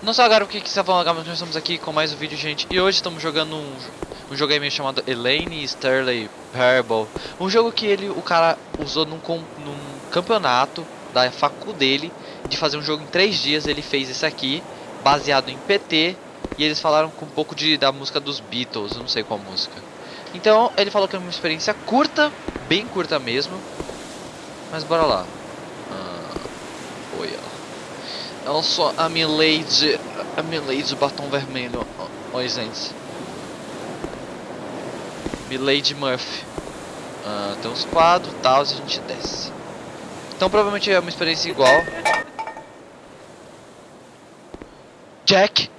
Não só agora o que você vai mas nós estamos aqui com mais um vídeo, gente. E hoje estamos jogando um, um jogo aí meio chamado Elaine Sterling Parable. Um jogo que ele, o cara usou num, num campeonato da facu dele de fazer um jogo em três dias. Ele fez esse aqui, baseado em PT. E eles falaram com um pouco de, da música dos Beatles, eu não sei qual música. Então ele falou que é uma experiência curta, bem curta mesmo. Mas bora lá. Ah, oi, Eu sou a Milady, a Milady batom vermelho. Oi, gente. Milady Murphy. Ah, tem uns quadros e tal, a gente desce. Então provavelmente é uma experiência igual. Jack?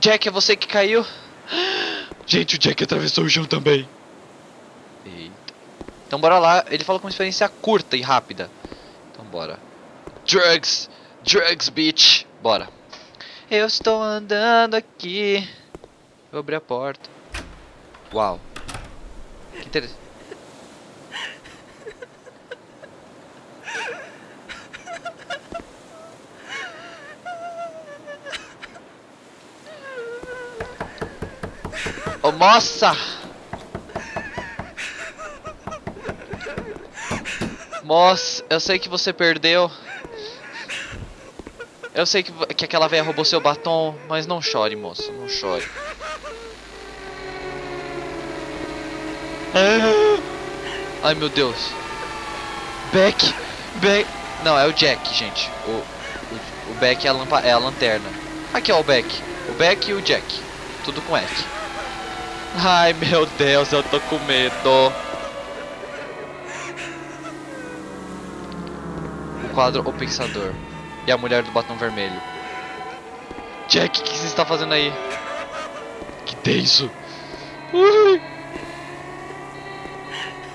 Jack, é você que caiu? Gente, o Jack atravessou o chão também. Eita. Então bora lá. Ele falou com uma experiência curta e rápida. Então bora. Drugs! Drugs, bitch! Bora. Eu estou andando aqui. Vou abrir a porta. Uau. Que interessante. Ô moça! Moça, eu sei que você perdeu. Eu sei que, que aquela velha roubou seu batom, mas não chore, moça, não chore. Ah! Ai meu Deus. Beck! Beck! Não, é o Jack, gente. O, o, o Beck é a, lampa, é a lanterna. Aqui ó, o Beck. O Beck e o Jack. Tudo com F. Ai meu Deus, eu tô com medo. O quadro O Pensador. A mulher do batom vermelho. Jack, o que você está fazendo aí? Que tenso. Ui.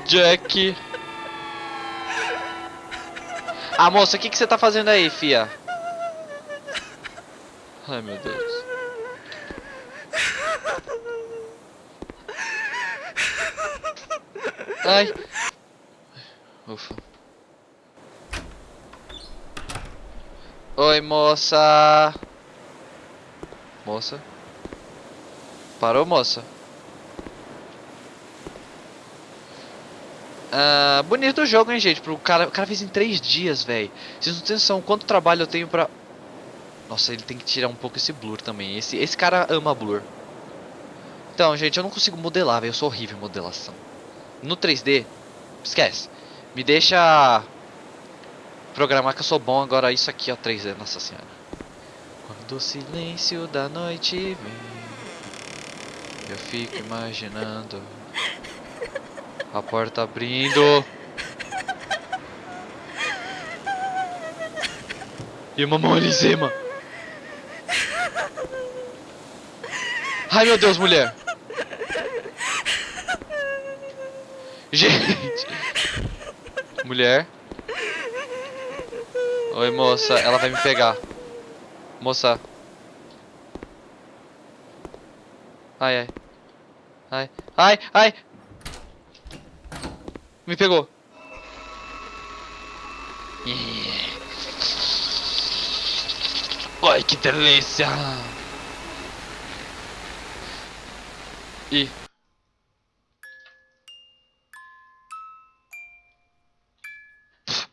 Jack. Ah, moça, o que, você tá fazendo aí, fia? Ai, meu Deus. Ai. Ufa. Oi, moça. Moça. Parou, moça? Ah, bonito o jogo, hein, gente? Pro cara, o cara fez em três dias, velho. Vocês não têm noção quanto trabalho eu tenho pra... Nossa, ele tem que tirar um pouco esse blur também. Esse, esse cara ama blur. Então, gente, eu não consigo modelar, velho. Eu sou horrível em modelação. No 3D, esquece. Me deixa programar que eu sou bom. Agora isso aqui, ó, 3D, nossa senhora. Quando o silêncio da noite vem, eu fico imaginando a porta abrindo. E uma mão em cima. Ai meu Deus, mulher. Gente. Mulher. Oi, moça. Ela vai me pegar. Moça. Ai, ai. Ai, ai, ai. Me pegou. Ai, que delícia. E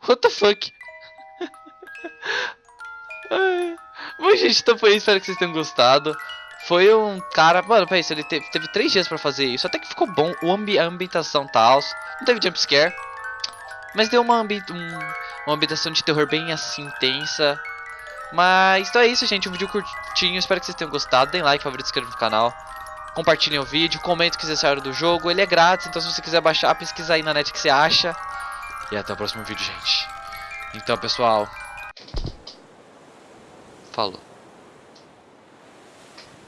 What the fuck? Bom, gente, então foi isso. Espero que vocês tenham gostado. Foi um cara. Mano, pensa, ele teve, teve três dias pra fazer isso. Até que ficou bom. O ambi a ambientação tal. Não teve jumpscare. Mas deu uma, ambi um, uma ambientação de terror bem assim intensa. Mas então é isso, gente. Um vídeo curtinho. Espero que vocês tenham gostado. Deem like, favorito, inscrevam no canal. Compartilhem o vídeo. Comentem o que vocês acharam do jogo. Ele é grátis, então se você quiser baixar, pesquisa aí na net que você acha. E até o próximo vídeo, gente. Então, pessoal. Falou.